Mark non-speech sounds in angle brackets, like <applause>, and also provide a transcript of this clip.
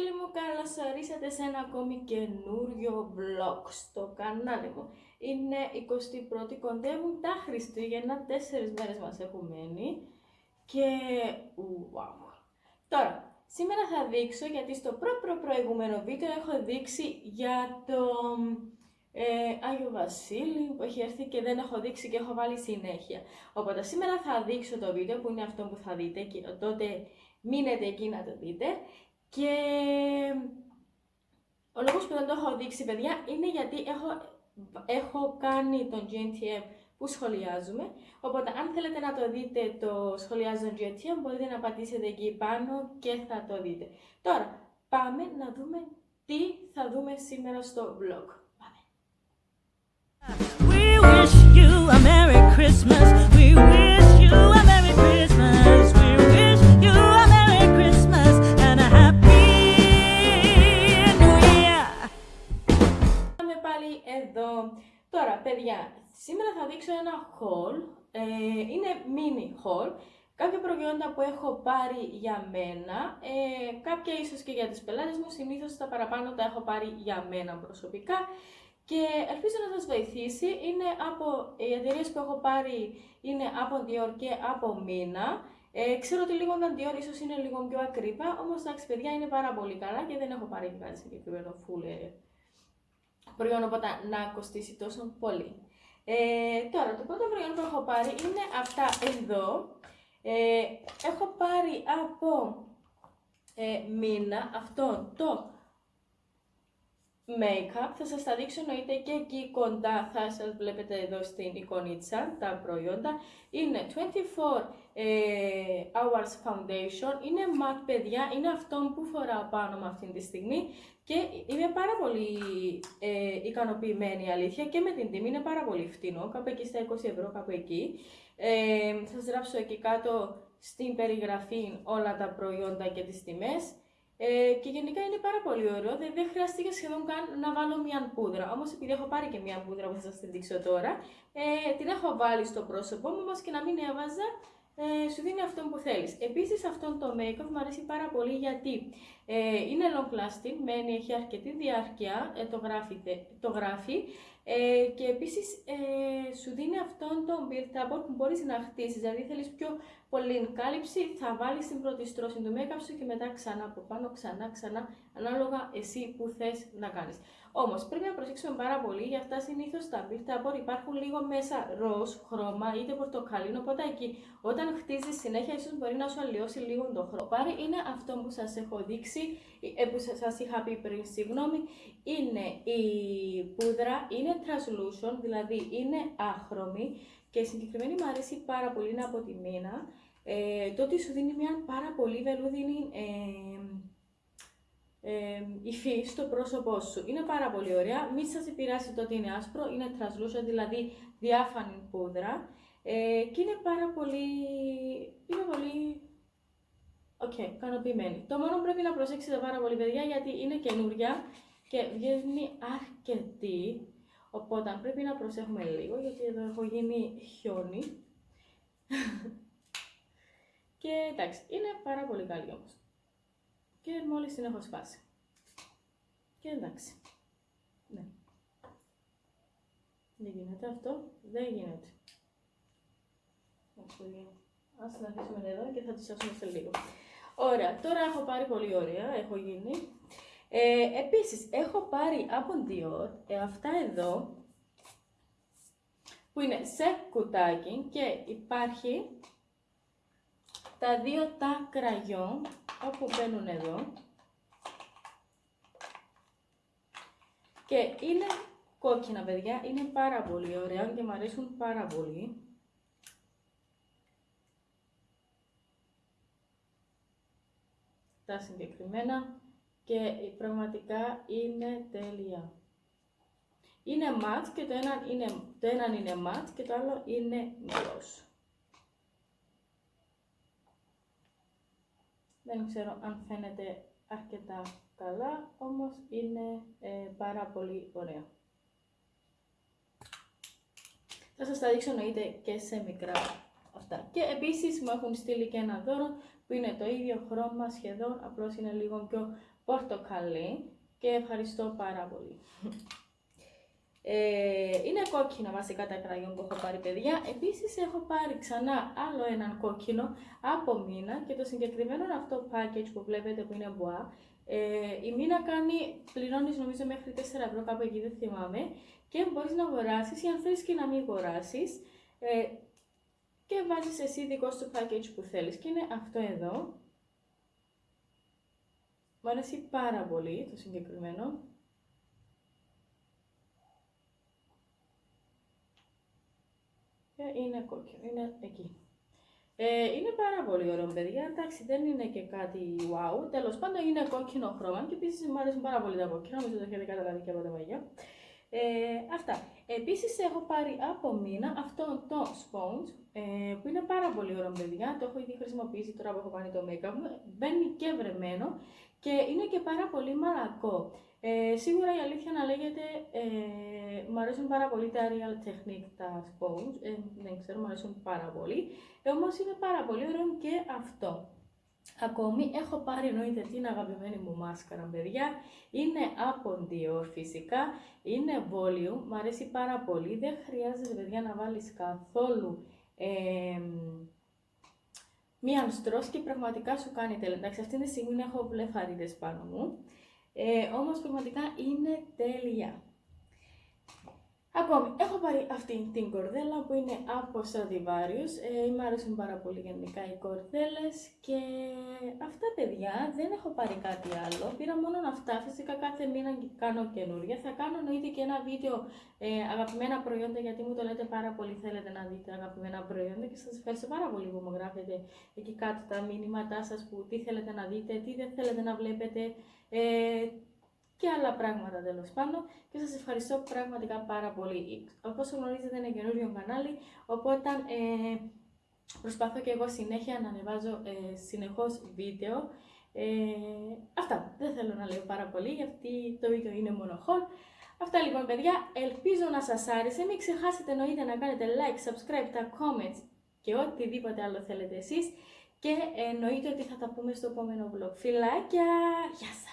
φίλοι μου, καλώς ορίσατε σε ένα ακόμη καινούριο vlog στο κανάλι μου. Είναι 21η, κοντεύουν τα Χριστούγεννα, τέσσερις μέρες μας έχουν μένει και wow. Τώρα, σήμερα θα δείξω, γιατί στο προ, προ προηγούμενο βίντεο έχω δείξει για το ε, Άγιο Βασίλη που έχει έρθει και δεν έχω δείξει και έχω βάλει συνέχεια. Οπότε σήμερα θα δείξω το βίντεο που είναι αυτό που θα δείτε και τότε μείνετε εκεί να το δείτε και ο λόγος που δεν το έχω δείξει παιδιά είναι γιατί έχω, έχω κάνει τον GNTM που σχολιάζουμε. Οπότε αν θέλετε να το δείτε το σχολιάζω GNTM μπορείτε να πατήσετε εκεί πάνω και θα το δείτε. Τώρα πάμε να δούμε τι θα δούμε σήμερα στο vlog. Πάμε. We wish you a Merry Christmas. We wish you a σήμερα θα δείξω ένα haul. Ε, είναι mini haul. Κάποια προϊόντα που έχω πάρει για μένα, ε, κάποια ίσως και για τις πελάτες μου, συνήθως τα παραπάνω τα έχω πάρει για μένα προσωπικά και ελπίζω να σας βοηθήσει. Είναι από, οι εταιρείες που έχω πάρει είναι από Dior και από Mina. Ε, ξέρω ότι λίγο τα Dior ίσως είναι λίγο πιο ακρίβα, όμως εντάξει παιδιά είναι πάρα πολύ καλά και δεν έχω πάρει κάτι συγκεκριμένο full ε, προϊόν, οπότε να κοστίσει τόσο πολύ. Ε, τώρα, το πρώτο προϊόν που έχω πάρει είναι αυτά εδώ. Ε, έχω πάρει από ε, Mina αυτό το make-up. Θα σας τα δείξω εννοείται και εκεί κοντά θα σας βλέπετε εδώ στην εικονίτσα τα προϊόντα. Είναι 24 ε, hours foundation, είναι matte παιδιά, είναι αυτό που φοράω πάνω με αυτή τη στιγμή και είμαι πάρα πολύ ε, ικανοποιημένη αλήθεια και με την τιμή είναι πάρα πολύ φτηνό, κάπου εκεί στα 20 ευρώ, κάπου εκεί. Ε, θα σας γράψω εκεί κάτω στην περιγραφή όλα τα προϊόντα και τις τιμές. Ε, και γενικά είναι πάρα πολύ ωραίο, δεν, δεν χρειάστηκε σχεδόν καν να βάλω μια πούδρα. Όμως επειδή έχω πάρει και μια πούδρα που θα σας την δείξω τώρα, ε, την έχω βάλει στο πρόσωπό μου, όμως και να μην έβαζα, ε, σου δίνει αυτό που θέλεις. Επίσης αυτό το make-up μου αρέσει πάρα πολύ γιατί ε, είναι long lasting, μένει, έχει αρκετή διάρκεια, ε, το, γράφει, το γράφει ε, και επίσης ε, σου δίνει αυτόν τον build up που μπορείς να χτίσεις, δηλαδή θέλεις πιο πολύ κάλυψη, θα βάλεις την πρώτη στρώση του make-up σου και μετά ξανά από πάνω, ξανά, ξανά, ανάλογα εσύ που θες να κάνεις. Όμως πρέπει να προσέξουμε πάρα πολύ, για αυτά συνήθως τα build up υπάρχουν λίγο μέσα ροζ, χρώμα είτε πορτοκαλίνο. Οπότε εκεί όταν χτίζεις συνέχεια, ίσως μπορεί να σου αλλοιώσει λίγο το χρώμα. Πάρει είναι αυτό που σας έχω δείξει, ε, που σας είχα πει πριν, συγγνώμη. Είναι η πούδρα, είναι translucent, δηλαδή είναι άχρωμη και συγκεκριμένη μου αρέσει πάρα πολύ, είναι από τη μήνα. Ε, το ότι σου δίνει μια πάρα πολύ βελούδινη ε, ε, υφή στο πρόσωπό σου. Είναι πάρα πολύ ωραία. Μην σας επηρεάσει το ότι είναι άσπρο, είναι translucent, δηλαδή διάφανη πούδρα. Ε, και είναι πάρα πολύ, είναι πολύ OK, okay, ικανοποιημένη. Το μόνο πρέπει να προσέξετε πάρα πολύ, παιδιά, γιατί είναι καινούρια και βγαίνει αρκετή. Οπότε πρέπει να προσέχουμε λίγο, γιατί εδώ έχω γίνει χιόνι. <laughs> και εντάξει, είναι πάρα πολύ καλή όμως και μόλις την έχω σπάσει. Και εντάξει. Ναι. Δεν γίνεται αυτό. Δεν γίνεται. Ας την αφήσουμε εδώ και θα τη σώσουμε σε λίγο. Ωραία. Τώρα έχω πάρει πολύ ωραία. Έχω γίνει. Ε, επίσης, έχω πάρει από Dior ε, αυτά εδώ που είναι σε κουτάκι και υπάρχει τα δύο τα κραγιόν όπου μπαίνουν εδώ και είναι κόκκινα παιδιά, είναι πάρα πολύ ωραία και μου αρέσουν πάρα πολύ. Τα συγκεκριμένα και πραγματικά είναι τέλεια. Είναι ματ και το ένα είναι, το ένα είναι ματ και το άλλο είναι gloss. Δεν ξέρω αν φαίνεται αρκετά καλά, όμως είναι ε, πάρα πολύ ωραία. Θα σας τα δείξω εννοείται και σε μικρά αυτά. Και επίσης μου έχουν στείλει και ένα δώρο που είναι το ίδιο χρώμα σχεδόν, απλώς είναι λίγο πιο πορτοκαλί και ευχαριστώ πάρα πολύ. Ε, είναι κόκκινα βασικά τα κραγιόν που έχω πάρει παιδιά. Επίσης έχω πάρει ξανά άλλο έναν κόκκινο από μήνα και το συγκεκριμένο αυτό package που βλέπετε που είναι μπουά. Ε, η μήνα κάνει, πληρώνεις νομίζω μέχρι 4 ευρώ κάπου εκεί δεν θυμάμαι και μπορείς να αγοράσεις ή αν θέλεις και να μην αγοράσεις ε, και βάζεις εσύ δικό σου package που θέλεις και είναι αυτό εδώ. Μου αρέσει πάρα πολύ το συγκεκριμένο. Είναι κόκκινο, είναι εκεί. Ε, είναι πάρα πολύ ωραίο, παιδιά. Εντάξει, δεν είναι και κάτι wow. Τέλος πάντων, είναι κόκκινο χρώμα και επίσης μου αρέσουν πάρα πολύ τα κόκκινα. Νομίζω το έχετε καταλάβει και από τα μαγιά. Ε, αυτά. Επίσης, έχω πάρει από μήνα αυτό το sponge ε, που είναι πάρα πολύ ωραίο, παιδιά. Το έχω ήδη χρησιμοποιήσει τώρα που έχω κάνει το make-up μου. Μπαίνει και βρεμένο και είναι και πάρα πολύ μαλακό. Ε, σίγουρα η αλήθεια να λέγεται, ε, μου αρέσουν πάρα πολύ τα Real Technique, τα sponge, ε, δεν ξέρω, μου αρέσουν πάρα πολύ, ε, όμως είναι πάρα πολύ ωραίο και αυτό. Ακόμη έχω πάρει εννοείται την αγαπημένη μου μάσκαρα, παιδιά. Είναι από Dior φυσικά, είναι volume, μου αρέσει πάρα πολύ. Δεν χρειάζεται, παιδιά, να βάλεις καθόλου ε, μία στρός και πραγματικά σου κάνει τέλεια. Εντάξει, αυτή τη στιγμή έχω βλεφαρίδες πάνω μου. Ε, όμως πραγματικά είναι τέλεια. Ακόμη, έχω πάρει αυτή την κορδέλα που είναι από Stradivarius. Ε, μου αρέσουν πάρα πολύ γενικά οι κορδέλες και αυτά παιδιά δεν έχω πάρει κάτι άλλο. Πήρα μόνο αυτά, φυσικά κάθε μήνα κάνω καινούρια. Θα κάνω εννοείται και ένα βίντεο ε, αγαπημένα προϊόντα γιατί μου το λέτε πάρα πολύ θέλετε να δείτε αγαπημένα προϊόντα και σας ευχαριστώ πάρα πολύ που μου γράφετε εκεί κάτω τα μήνυματά σας που τι θέλετε να δείτε, τι δεν θέλετε να βλέπετε. Ε, και άλλα πράγματα τέλος πάντων και σας ευχαριστώ πραγματικά πάρα πολύ. Όπως γνωρίζετε είναι καινούριο κανάλι, οπότε ε, προσπαθώ και εγώ συνέχεια να ανεβάζω ε, συνεχώς βίντεο. Ε, αυτά, δεν θέλω να λέω πάρα πολύ γιατί το βίντεο είναι μόνο haul. Αυτά λοιπόν παιδιά, ελπίζω να σας άρεσε, μην ξεχάσετε εννοείται να κάνετε like, subscribe, τα comments και οτιδήποτε άλλο θέλετε εσείς και εννοείται ότι θα τα πούμε στο επόμενο vlog. Φιλάκια, γεια σας!